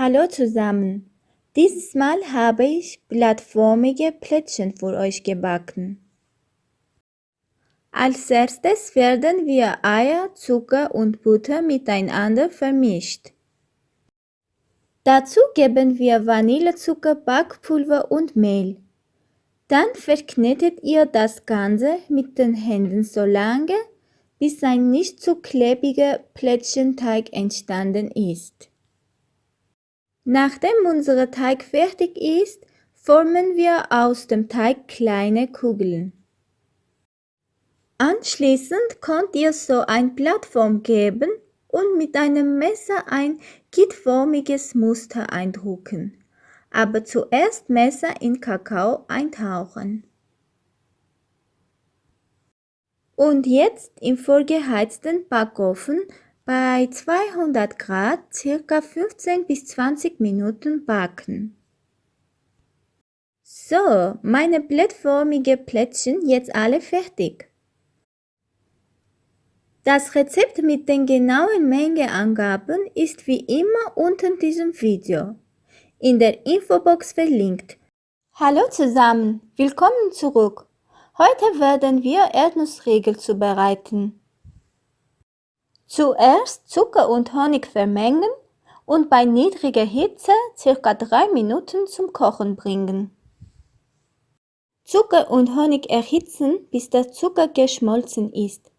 Hallo zusammen! Dieses Mal habe ich blattförmige Plätzchen für euch gebacken. Als erstes werden wir Eier, Zucker und Butter miteinander vermischt. Dazu geben wir Vanillezucker, Backpulver und Mehl. Dann verknetet ihr das Ganze mit den Händen so lange, bis ein nicht zu klebriger Plätzchenteig entstanden ist. Nachdem unser Teig fertig ist, formen wir aus dem Teig kleine Kugeln. Anschließend könnt ihr so ein Plattform geben und mit einem Messer ein gittförmiges Muster eindrucken, aber zuerst Messer in Kakao eintauchen. Und jetzt im vorgeheizten Backofen bei 200 Grad circa 15 bis 20 Minuten backen. So, meine blättförmige Plätzchen jetzt alle fertig. Das Rezept mit den genauen Mengeangaben ist wie immer unter diesem Video in der Infobox verlinkt. Hallo zusammen, willkommen zurück. Heute werden wir Erdnussriegel zubereiten. Zuerst Zucker und Honig vermengen und bei niedriger Hitze ca. 3 Minuten zum Kochen bringen. Zucker und Honig erhitzen, bis der Zucker geschmolzen ist.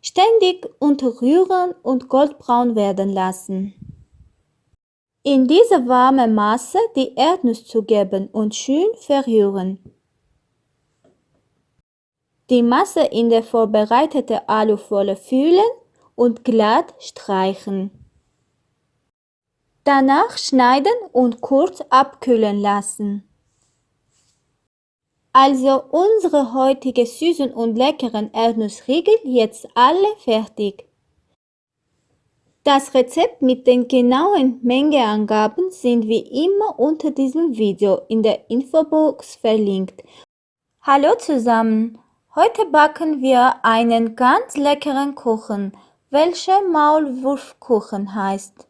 Ständig unterrühren und goldbraun werden lassen. In diese warme Masse die Erdnuss zugeben und schön verrühren. Die Masse in der vorbereitete Alufolie füllen und glatt streichen. Danach schneiden und kurz abkühlen lassen. Also unsere heutige süßen und leckeren Erdnussriegel jetzt alle fertig. Das Rezept mit den genauen Mengeangaben sind wie immer unter diesem Video in der Infobox verlinkt. Hallo zusammen! Heute backen wir einen ganz leckeren Kuchen welcher Maulwurfkuchen heißt.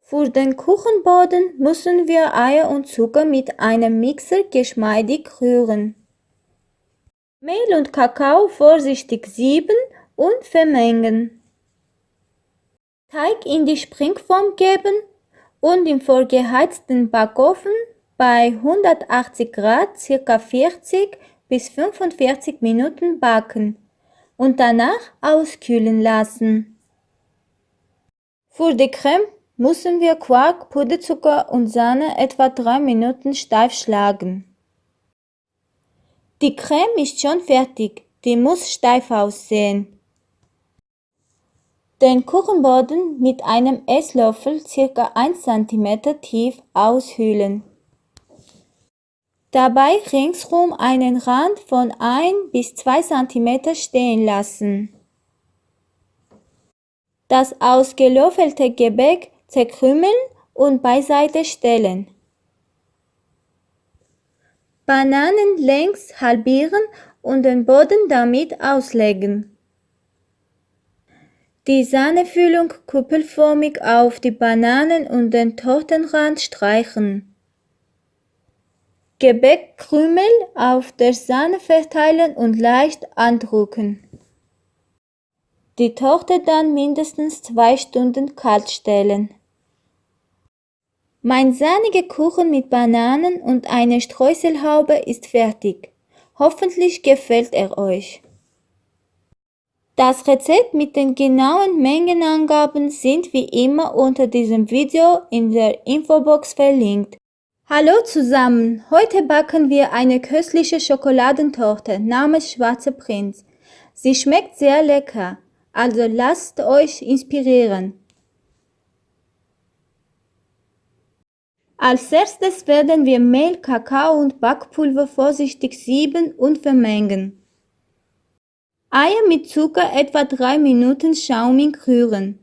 Für den Kuchenboden müssen wir Eier und Zucker mit einem Mixer geschmeidig rühren. Mehl und Kakao vorsichtig sieben und vermengen. Teig in die Springform geben und im vorgeheizten Backofen bei 180 Grad ca. 40 bis 45 Minuten backen und danach auskühlen lassen. Für die Creme müssen wir Quark, Puderzucker und Sahne etwa 3 Minuten steif schlagen. Die Creme ist schon fertig, die muss steif aussehen. Den Kuchenboden mit einem Esslöffel ca. 1 cm tief aushöhlen. Dabei ringsrum einen Rand von 1 bis 2 cm stehen lassen. Das ausgelöffelte Gebäck zerkrümeln und beiseite stellen. Bananen längs halbieren und den Boden damit auslegen. Die Sahnefüllung kuppelförmig auf die Bananen und den Tortenrand streichen. Gebäckkrümel auf der Sahne verteilen und leicht andrücken. Die Torte dann mindestens zwei Stunden kalt stellen. Mein sahniger Kuchen mit Bananen und einer Streuselhaube ist fertig. Hoffentlich gefällt er euch. Das Rezept mit den genauen Mengenangaben sind wie immer unter diesem Video in der Infobox verlinkt. Hallo zusammen, heute backen wir eine köstliche Schokoladentorte namens Schwarzer Prinz. Sie schmeckt sehr lecker, also lasst euch inspirieren. Als erstes werden wir Mehl, Kakao und Backpulver vorsichtig sieben und vermengen. Eier mit Zucker etwa 3 Minuten schaumig rühren.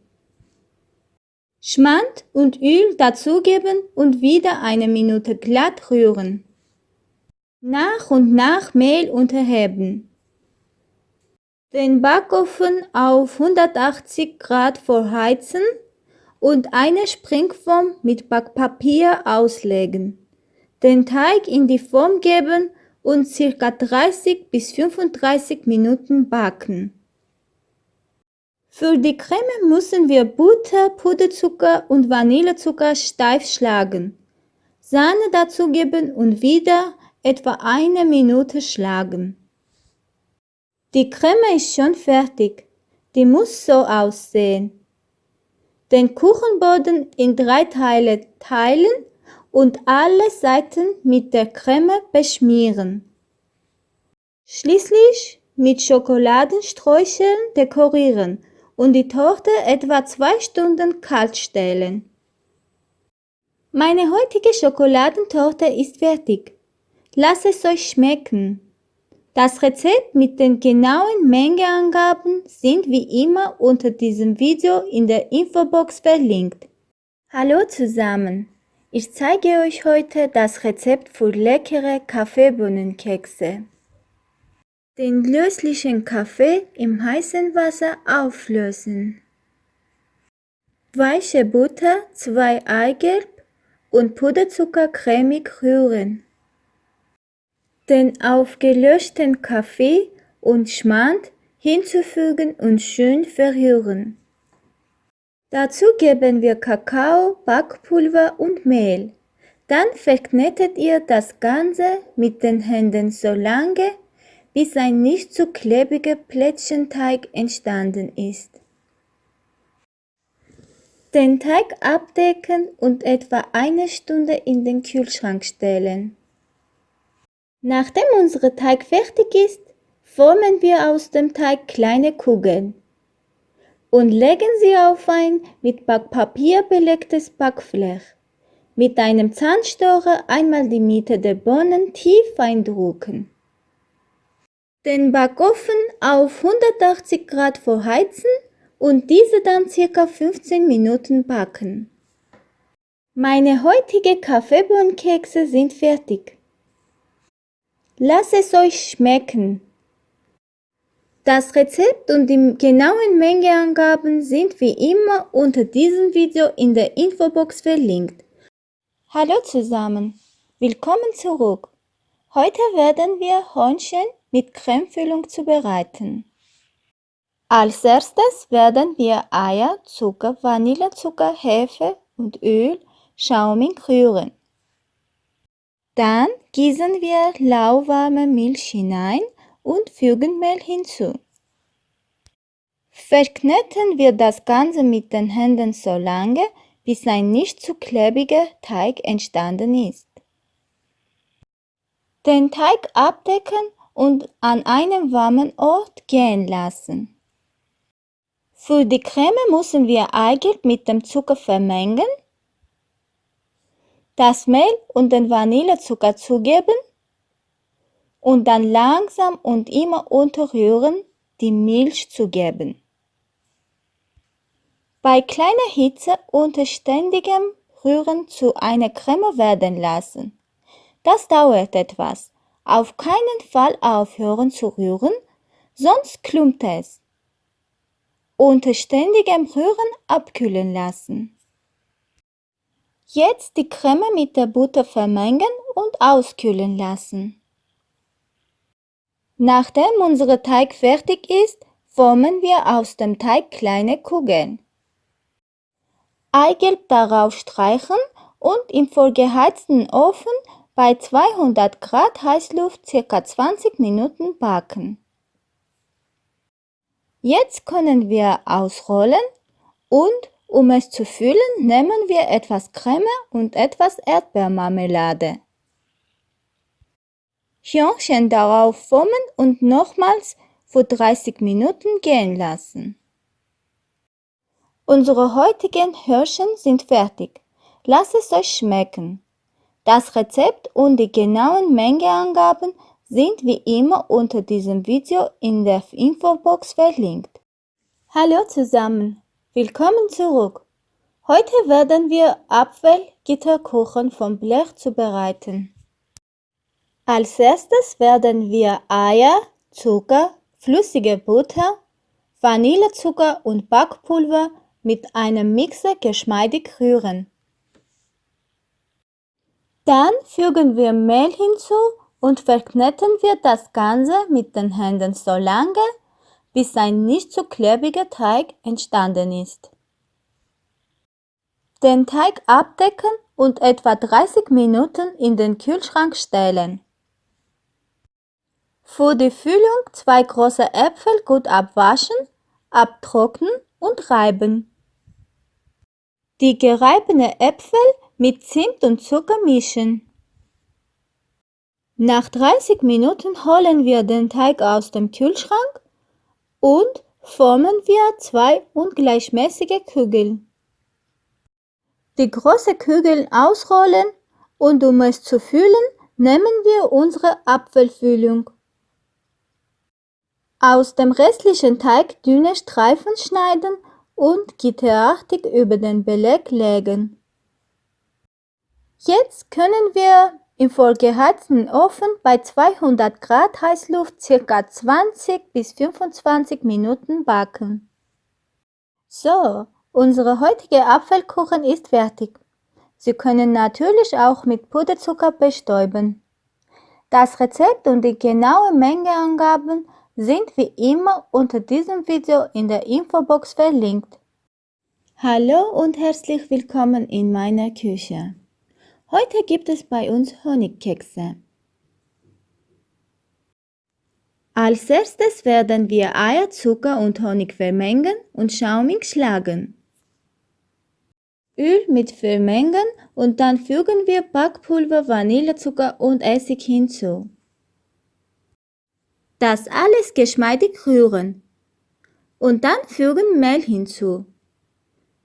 Schmand und Öl dazugeben und wieder eine Minute glatt rühren. Nach und nach Mehl unterheben. Den Backofen auf 180 Grad vorheizen und eine Springform mit Backpapier auslegen. Den Teig in die Form geben und ca. 30 bis 35 Minuten backen. Für die Creme müssen wir Butter, Puderzucker und Vanillezucker steif schlagen. Sahne dazugeben und wieder etwa eine Minute schlagen. Die Creme ist schon fertig. Die muss so aussehen. Den Kuchenboden in drei Teile teilen und alle Seiten mit der Creme beschmieren. Schließlich mit Schokoladensträuchern dekorieren und die Torte etwa zwei Stunden kalt stellen. Meine heutige Schokoladentorte ist fertig. Lasst es euch schmecken. Das Rezept mit den genauen Mengeangaben sind wie immer unter diesem Video in der Infobox verlinkt. Hallo zusammen! Ich zeige euch heute das Rezept für leckere Kaffeebohnenkekse. Den löslichen Kaffee im heißen Wasser auflösen. Weiche Butter, 2 Eigelb und Puderzucker cremig rühren. Den aufgelöschten Kaffee und Schmand hinzufügen und schön verrühren. Dazu geben wir Kakao, Backpulver und Mehl. Dann verknetet ihr das Ganze mit den Händen so lange, bis ein nicht zu klebriger Plättchenteig entstanden ist. Den Teig abdecken und etwa eine Stunde in den Kühlschrank stellen. Nachdem unser Teig fertig ist, formen wir aus dem Teig kleine Kugeln und legen sie auf ein mit Backpapier belegtes Backblech. Mit einem Zahnstocher einmal die Mitte der Bohnen tief eindrucken. Den Backofen auf 180 Grad vorheizen und diese dann circa 15 Minuten backen. Meine heutige Kaffeebohnenkekse sind fertig. Lasst es euch schmecken. Das Rezept und die genauen Mengeangaben sind wie immer unter diesem Video in der Infobox verlinkt. Hallo zusammen, willkommen zurück. Heute werden wir Hörnchen mit Cremefüllung zubereiten. Als erstes werden wir Eier, Zucker, Vanillezucker, Hefe und Öl schaumig rühren. Dann gießen wir lauwarme Milch hinein und fügen Mehl hinzu. Verkneten wir das Ganze mit den Händen so lange, bis ein nicht zu klebriger Teig entstanden ist. Den Teig abdecken und an einem warmen Ort gehen lassen. Für die Creme müssen wir Eigelb mit dem Zucker vermengen, das Mehl und den Vanillezucker zugeben und dann langsam und immer unterrühren die Milch zugeben. Bei kleiner Hitze unter ständigem Rühren zu einer Creme werden lassen. Das dauert etwas. Auf keinen Fall aufhören zu rühren, sonst klumpt es. Unter ständigem Rühren abkühlen lassen. Jetzt die Creme mit der Butter vermengen und auskühlen lassen. Nachdem unser Teig fertig ist, formen wir aus dem Teig kleine Kugeln. Eigelb darauf streichen und im vorgeheizten Ofen bei 200 Grad Heißluft ca. 20 Minuten backen. Jetzt können wir ausrollen und um es zu füllen, nehmen wir etwas Creme und etwas Erdbeermarmelade. Hörnchen darauf formen und nochmals für 30 Minuten gehen lassen. Unsere heutigen Hörnchen sind fertig. Lasst es euch schmecken. Das Rezept und die genauen Mengeangaben sind wie immer unter diesem Video in der Infobox verlinkt. Hallo zusammen, willkommen zurück. Heute werden wir Apfelgitterkuchen vom Blech zubereiten. Als erstes werden wir Eier, Zucker, flüssige Butter, Vanillezucker und Backpulver mit einem Mixer geschmeidig rühren. Dann fügen wir Mehl hinzu und verkneten wir das Ganze mit den Händen so lange, bis ein nicht zu klebriger Teig entstanden ist. Den Teig abdecken und etwa 30 Minuten in den Kühlschrank stellen. Für die Füllung zwei große Äpfel gut abwaschen, abtrocknen und reiben. Die gereibene Äpfel mit Zimt und Zucker mischen. Nach 30 Minuten holen wir den Teig aus dem Kühlschrank und formen wir zwei ungleichmäßige Kugeln. Die große Kugeln ausrollen und um es zu füllen, nehmen wir unsere Apfelfüllung. Aus dem restlichen Teig dünne Streifen schneiden und gitterartig über den Beleg legen. Jetzt können wir im vorgeheizten Ofen bei 200 Grad Heißluft ca. 20 bis 25 Minuten backen. So, unsere heutige Apfelkuchen ist fertig. Sie können natürlich auch mit Puderzucker bestäuben. Das Rezept und die genaue Mengeangaben sind wie immer unter diesem Video in der Infobox verlinkt. Hallo und herzlich willkommen in meiner Küche. Heute gibt es bei uns Honigkekse. Als erstes werden wir Eier, Zucker und Honig vermengen und schaumig schlagen. Öl mit vermengen und dann fügen wir Backpulver, Vanillezucker und Essig hinzu. Das alles geschmeidig rühren und dann fügen Mehl hinzu.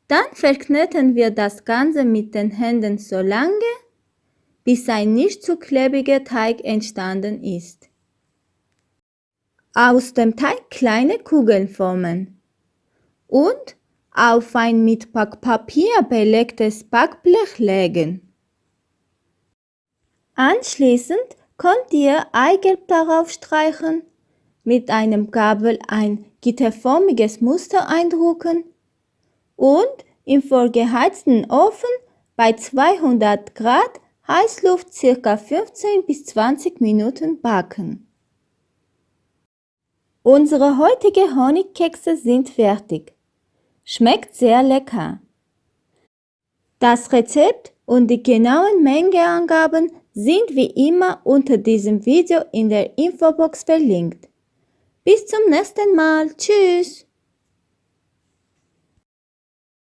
Dann verkneten wir das Ganze mit den Händen so lange, bis ein nicht zu klebriger Teig entstanden ist. Aus dem Teig kleine Kugeln formen und auf ein mit Backpapier belegtes Backblech legen. Anschließend könnt ihr Eigelb darauf streichen, mit einem Gabel ein gitterförmiges Muster eindrucken und im vorgeheizten Ofen bei 200 Grad Heißluft ca. 15 bis 20 Minuten backen. Unsere heutigen Honigkekse sind fertig. Schmeckt sehr lecker. Das Rezept und die genauen Mengeangaben sind wie immer unter diesem Video in der Infobox verlinkt. Bis zum nächsten Mal. Tschüss.